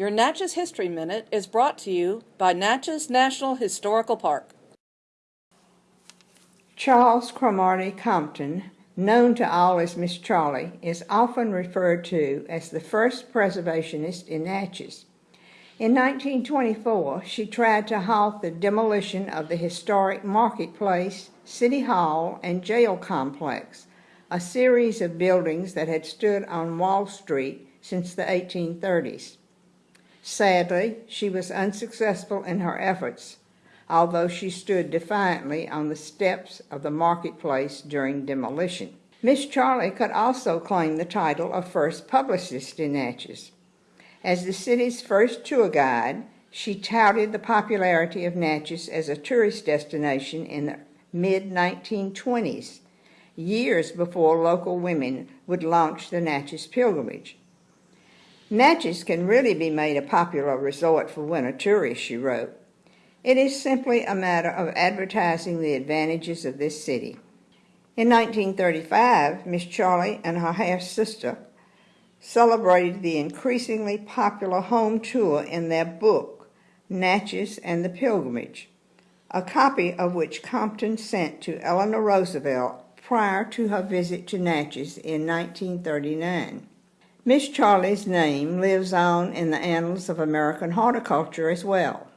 Your Natchez History Minute is brought to you by Natchez National Historical Park. Charles Cromartie Compton, known to all as Miss Charlie, is often referred to as the first preservationist in Natchez. In 1924, she tried to halt the demolition of the historic marketplace, city hall, and jail complex, a series of buildings that had stood on Wall Street since the 1830s. Sadly, she was unsuccessful in her efforts, although she stood defiantly on the steps of the marketplace during demolition. Miss Charlie could also claim the title of first publicist in Natchez. As the city's first tour guide, she touted the popularity of Natchez as a tourist destination in the mid-1920s, years before local women would launch the Natchez Pilgrimage. Natchez can really be made a popular resort for winter tourists, she wrote. It is simply a matter of advertising the advantages of this city. In 1935, Miss Charlie and her half-sister celebrated the increasingly popular home tour in their book, Natchez and the Pilgrimage, a copy of which Compton sent to Eleanor Roosevelt prior to her visit to Natchez in 1939. Miss Charlie's name lives on in the annals of American horticulture as well.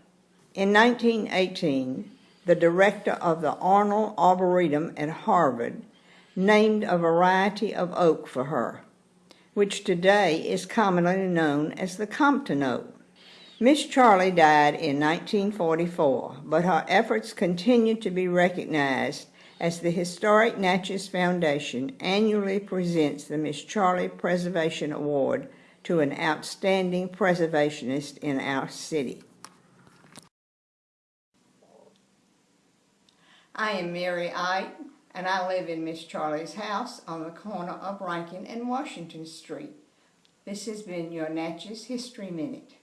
In 1918, the director of the Arnold Arboretum at Harvard named a variety of oak for her, which today is commonly known as the Compton oak. Miss Charlie died in 1944, but her efforts continue to be recognized as the Historic Natchez Foundation annually presents the Miss Charlie Preservation Award to an outstanding preservationist in our city. I am Mary Ite, and I live in Miss Charlie's house on the corner of Rankin and Washington Street. This has been your Natchez History Minute.